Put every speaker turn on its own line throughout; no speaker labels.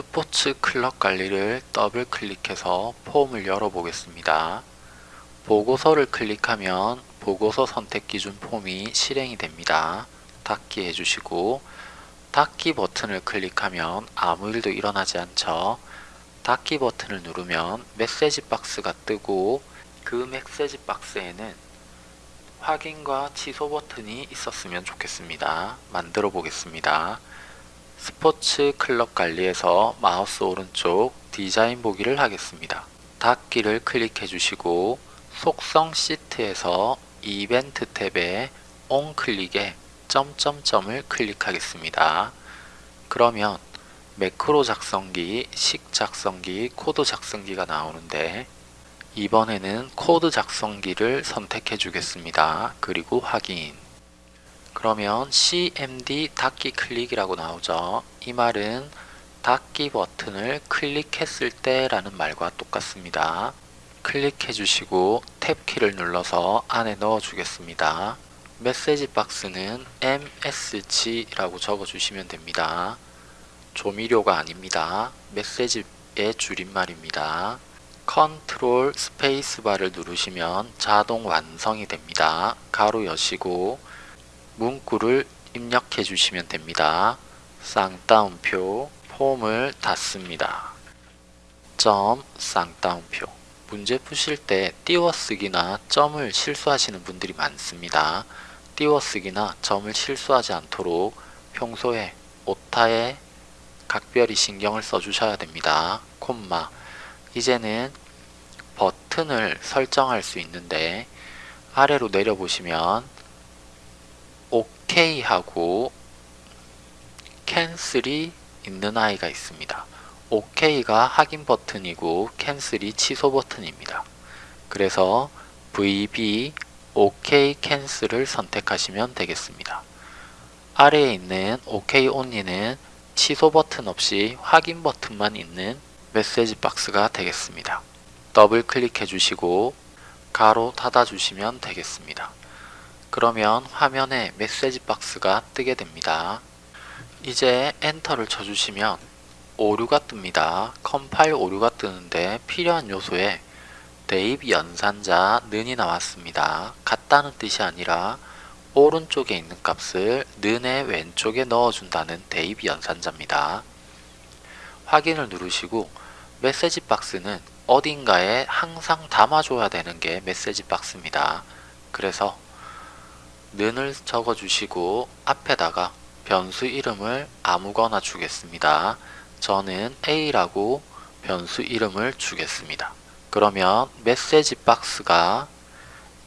스포츠 클럽 관리를 더블 클릭해서 폼을 열어보겠습니다. 보고서를 클릭하면 보고서 선택 기준 폼이 실행이 됩니다. 닫기 해주시고 닫기 버튼을 클릭하면 아무 일도 일어나지 않죠. 닫기 버튼을 누르면 메시지 박스가 뜨고 그 메시지 박스에는 확인과 취소 버튼이 있었으면 좋겠습니다. 만들어 보겠습니다. 스포츠 클럽 관리에서 마우스 오른쪽 디자인 보기를 하겠습니다. 닫기를 클릭해 주시고 속성 시트에서 이벤트 탭에 On Click에 점점점을 클릭하겠습니다. 그러면 매크로 작성기, 식 작성기, 코드 작성기가 나오는데 이번에는 코드 작성기를 선택해 주겠습니다. 그리고 확인 그러면 CMD 닫기 클릭이라고 나오죠. 이 말은 닫기 버튼을 클릭했을 때 라는 말과 똑같습니다. 클릭해 주시고 탭키를 눌러서 안에 넣어 주겠습니다. 메시지 박스는 MSG라고 적어 주시면 됩니다. 조미료가 아닙니다. 메시지의 줄임말입니다. 컨트롤 스페이스바를 누르시면 자동 완성이 됩니다. 괄호 여시고 문구를 입력해 주시면 됩니다. 쌍따옴표 폼을 닫습니다. 점 쌍따옴표 문제 푸실 때 띄워쓰기나 점을 실수하시는 분들이 많습니다. 띄워쓰기나 점을 실수하지 않도록 평소에 오타에 각별히 신경을 써주셔야 됩니다. 콤마 이제는 버튼을 설정할 수 있는데 아래로 내려보시면 OK 하고 cancel이 있는 아이가 있습니다. OK가 확인 버튼이고 cancel이 취소 버튼입니다. 그래서 VB OK 캔슬을 선택하시면 되겠습니다. 아래에 있는 OK only는 취소 버튼 없이 확인 버튼만 있는 메시지 박스가 되겠습니다. 더블 클릭해 주시고 괄호 닫아 주시면 되겠습니다. 그러면 화면에 메시지 박스가 뜨게 됩니다. 이제 엔터를 쳐주시면 오류가 뜹니다. 컴파일 오류가 뜨는데 필요한 요소에 대입 연산자 는이 나왔습니다. 같다는 뜻이 아니라 오른쪽에 있는 값을 는의 왼쪽에 넣어준다는 대입 연산자입니다. 확인을 누르시고 메시지 박스는 어딘가에 항상 담아줘야 되는 게 메시지 박스입니다. 그래서 는을 적어주시고 앞에다가 변수 이름을 아무거나 주겠습니다. 저는 A라고 변수 이름을 주겠습니다. 그러면 메시지 박스가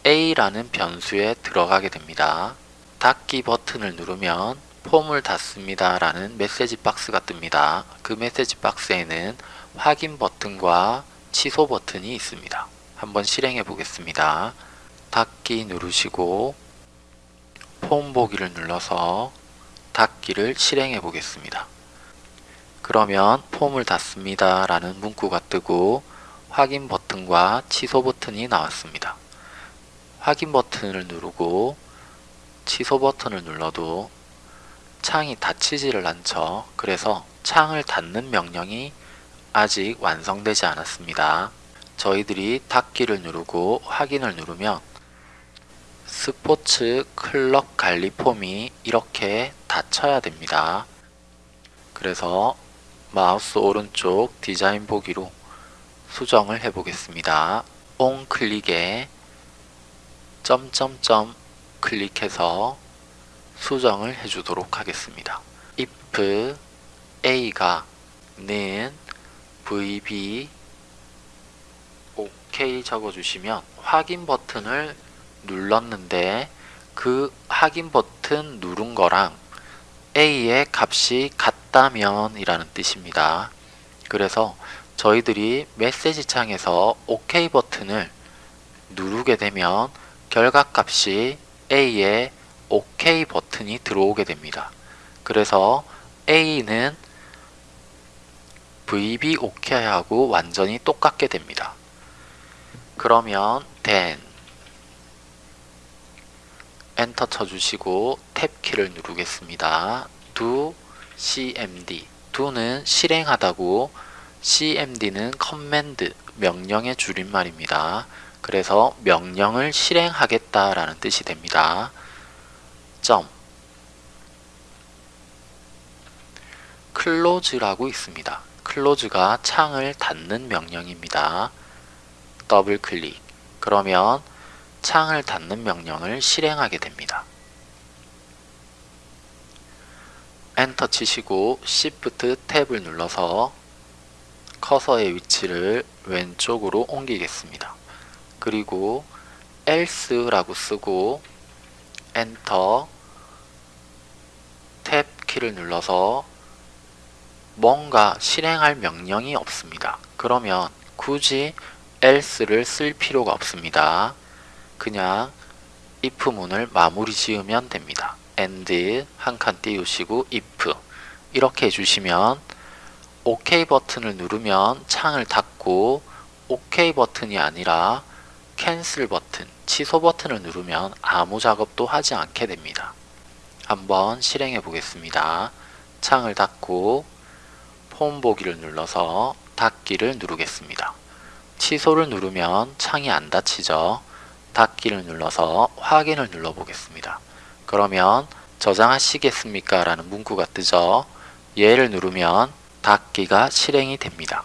A라는 변수에 들어가게 됩니다. 닫기 버튼을 누르면 폼을 닫습니다 라는 메시지 박스가 뜹니다. 그 메시지 박스에는 확인 버튼과 취소 버튼이 있습니다. 한번 실행해 보겠습니다. 닫기 누르시고 폼 보기를 눌러서 닫기를 실행해 보겠습니다. 그러면 폼을 닫습니다 라는 문구가 뜨고 확인 버튼과 취소 버튼이 나왔습니다. 확인 버튼을 누르고 취소 버튼을 눌러도 창이 닫히지를 않죠. 그래서 창을 닫는 명령이 아직 완성되지 않았습니다. 저희들이 닫기를 누르고 확인을 누르면 스포츠 클럽 관리 폼이 이렇게 닫혀야 됩니다. 그래서 마우스 오른쪽 디자인 보기로 수정을 해 보겠습니다. 온 클릭에 점점점 클릭해서 수정을 해주도록 하겠습니다. if a가 는 vb ok 적어주시면 확인 버튼을 눌렀는데 그 확인 버튼 누른 거랑 a의 값이 같다면 이라는 뜻입니다. 그래서 저희들이 메시지 창에서 OK 버튼을 누르게 되면 결과값이 A에 OK 버튼이 들어오게 됩니다. 그래서 A는 VB OK하고 완전히 똑같게 됩니다. 그러면 then 엔터 쳐주시고 탭 키를 누르겠습니다. do cmd do는 실행하다고 cmd는 command, 명령의 줄임말입니다. 그래서 명령을 실행하겠다라는 뜻이 됩니다. 점 close라고 있습니다. close가 창을 닫는 명령입니다. 더블 클릭 그러면 창을 닫는 명령을 실행하게 됩니다. 엔터 치시고 Shift 탭을 눌러서 커서의 위치를 왼쪽으로 옮기겠습니다. 그리고 else라고 쓰고 엔터 탭 키를 눌러서 뭔가 실행할 명령이 없습니다. 그러면 굳이 else를 쓸 필요가 없습니다. 그냥 if문을 마무리 지으면 됩니다. and 한 칸 띄우시고 if 이렇게 해주시면 OK 버튼을 누르면 창을 닫고 OK 버튼이 아니라 캔슬 버튼, 취소 버튼을 누르면 아무 작업도 하지 않게 됩니다. 한번 실행해 보겠습니다. 창을 닫고 폼 보기를 눌러서 닫기를 누르겠습니다. 취소를 누르면 창이 안 닫히죠. 닫기를 눌러서 확인을 눌러 보겠습니다. 그러면 저장하시겠습니까? 라는 문구가 뜨죠. 얘를 누르면 닫기가 실행이 됩니다.